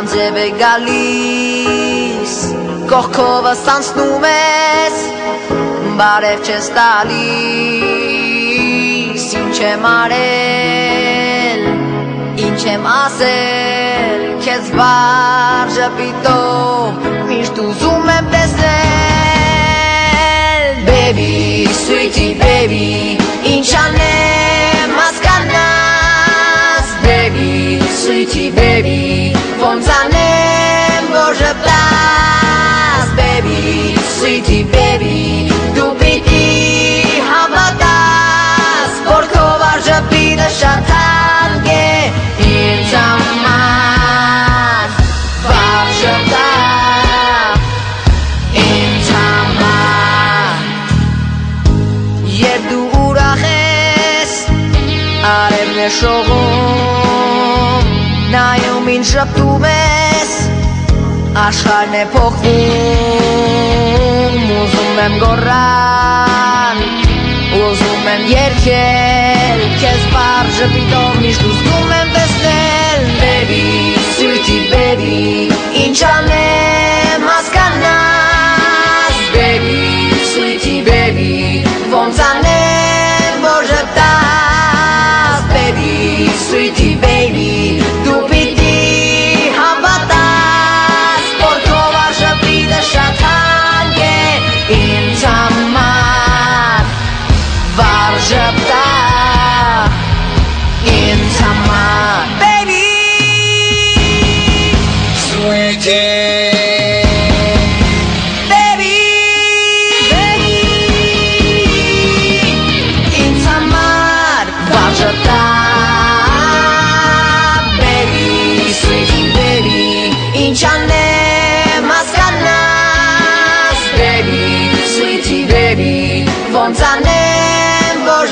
անձև է գալիս Կողքով ստանցնում ես Բարև չես տալիս Ինչ եմ արել Ինչ եմ ասել Քեզ վար ժպիտով Միշտ ուզում եմ տեսնել Baby, sweetie baby sweetie baby Ոնց անեմ որ ժպտաս Baby, sweetie baby Դու պիտի հավատաս Որ քո վար ժպիտը շատ հանգ է Ինձ համար Վար ժպտա Ինձ համար Երբ դու ուրախ ես Արևն է շողում նայում ինձ շպտում ես աշխարհն է փոխվում ուզում եմ գոռալ ուզում եմ երգել քեզ բարձր պիտով միշտ ուզում եմ տեսնել baby սիրտի baby ինչ անեմ հասկանաս baby սիրտի baby ոնց անեմ որ ժպտաս baby սիրտի słońca niebo,